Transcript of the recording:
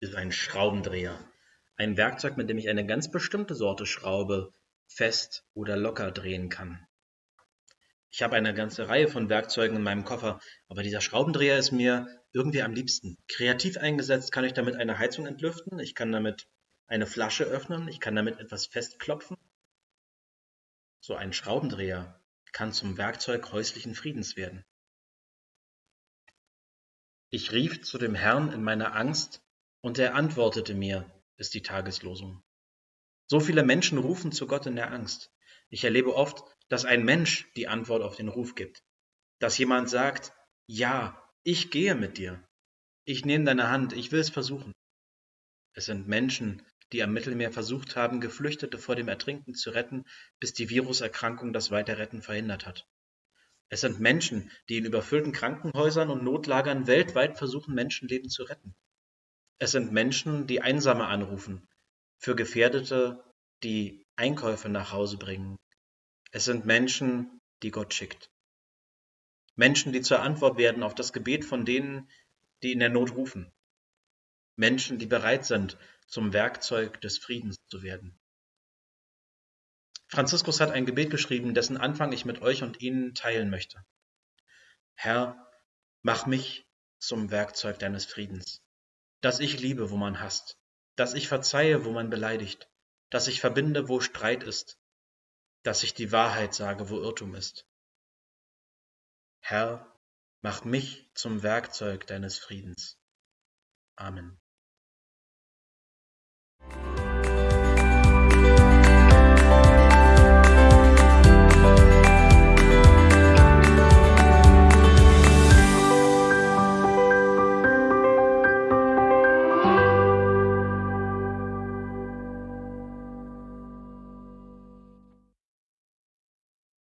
ist ein Schraubendreher. Ein Werkzeug, mit dem ich eine ganz bestimmte Sorte Schraube fest oder locker drehen kann. Ich habe eine ganze Reihe von Werkzeugen in meinem Koffer, aber dieser Schraubendreher ist mir irgendwie am liebsten. Kreativ eingesetzt kann ich damit eine Heizung entlüften, ich kann damit eine Flasche öffnen, ich kann damit etwas festklopfen. So ein Schraubendreher kann zum Werkzeug häuslichen Friedens werden. Ich rief zu dem Herrn in meiner Angst, und er antwortete mir, ist die Tageslosung. So viele Menschen rufen zu Gott in der Angst. Ich erlebe oft, dass ein Mensch die Antwort auf den Ruf gibt. Dass jemand sagt, ja, ich gehe mit dir. Ich nehme deine Hand, ich will es versuchen. Es sind Menschen, die am Mittelmeer versucht haben, Geflüchtete vor dem Ertrinken zu retten, bis die Viruserkrankung das Weiterretten verhindert hat. Es sind Menschen, die in überfüllten Krankenhäusern und Notlagern weltweit versuchen, Menschenleben zu retten. Es sind Menschen, die Einsame anrufen, für Gefährdete, die Einkäufe nach Hause bringen. Es sind Menschen, die Gott schickt. Menschen, die zur Antwort werden auf das Gebet von denen, die in der Not rufen. Menschen, die bereit sind, zum Werkzeug des Friedens zu werden. Franziskus hat ein Gebet geschrieben, dessen Anfang ich mit euch und Ihnen teilen möchte. Herr, mach mich zum Werkzeug deines Friedens, dass ich liebe, wo man hasst, dass ich verzeihe, wo man beleidigt, dass ich verbinde, wo Streit ist, dass ich die Wahrheit sage, wo Irrtum ist. Herr, mach mich zum Werkzeug deines Friedens. Amen.